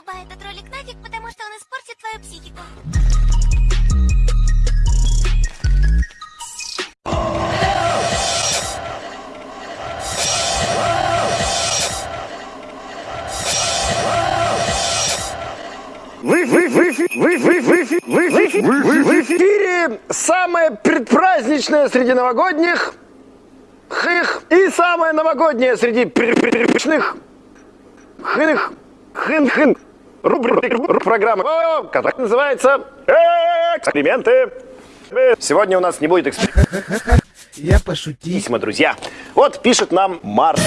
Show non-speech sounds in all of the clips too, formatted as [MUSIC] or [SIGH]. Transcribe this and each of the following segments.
Вырубай этот ролик нафиг, потому что он испортит твою психику. Вы, вы, вы, вы, вы, вы, вы, вы, вы, вы, в эфире самое предпраздничное среди новогодних хых и самое новогоднее среди предпраздничных хых хын хын рубрика программы, которая называется эксперименты. Сегодня у нас не будет экспериментов, Я пошутил. письма, друзья. Вот пишет нам Марс.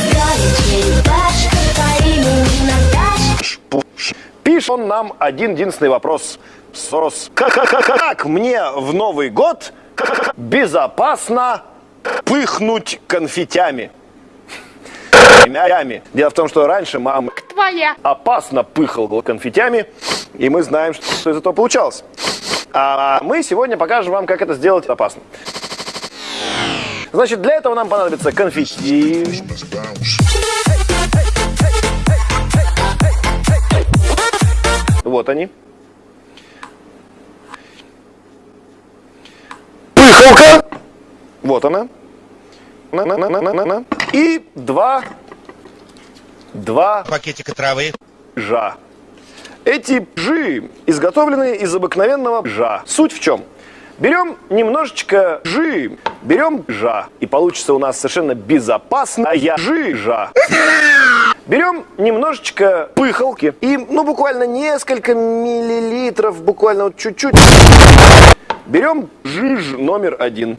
Пишет он нам один единственный вопрос. Сос. Как мне в Новый год безопасно пыхнуть конфетями? Конфетями. Дело в том, что раньше мама твоя. опасно пыхал конфетями, и мы знаем, что из этого получалось. А мы сегодня покажем вам, как это сделать опасно. Значит, для этого нам понадобится конфетти, Вот они. Пыхалка. Вот она. На, на, на, на, на, на. И два, два Пакетика травы. жа. Эти жи изготовлены из обыкновенного жа. Суть в чем? Берем немножечко жи, берем жа, и получится у нас совершенно безопасная жижа. Берем немножечко пыхалки и, ну, буквально несколько миллилитров, буквально вот чуть-чуть. Берем жиж номер один.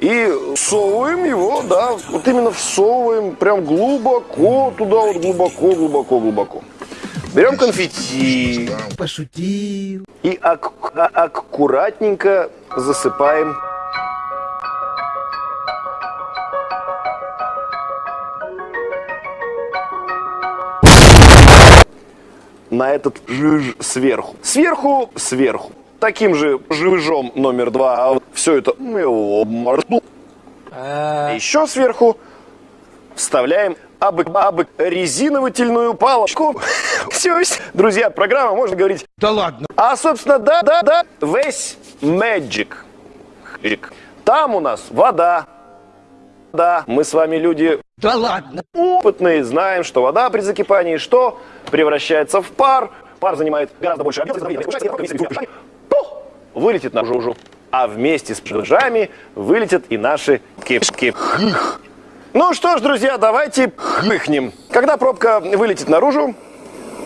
И всовываем его, да, вот именно всовываем прям глубоко туда, вот глубоко, глубоко, глубоко. Берем конфетти Пошутил. и ак- аккуратненько засыпаем на этот жиж сверху. Сверху, сверху. Таким же жижом номер два. А все это морду. Еще сверху вставляем абы, абы резиновательную палочку. [LAUGHS] Все, друзья, программа, можно говорить. Да ладно. А, собственно, да, да, да, весь Magic. Там у нас вода. Да, мы с вами люди Да ладно. опытные, знаем, что вода при закипании что? Превращается в пар. Пар занимает гораздо больше объема, вылетит наружу. А вместе с жижами вылетят и наши кишки. Ну что ж, друзья, давайте пыхнем. Когда пробка вылетит наружу,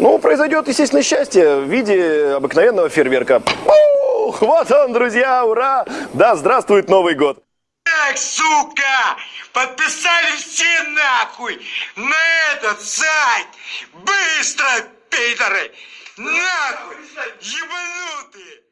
ну, произойдет, естественно, счастье в виде обыкновенного фейерверка. Ух, вот он, друзья, ура! Да, здравствует Новый год! Так, сука! Подписались все нахуй на этот сайт! Быстро, пидоры! Нахуй! Ебанутые!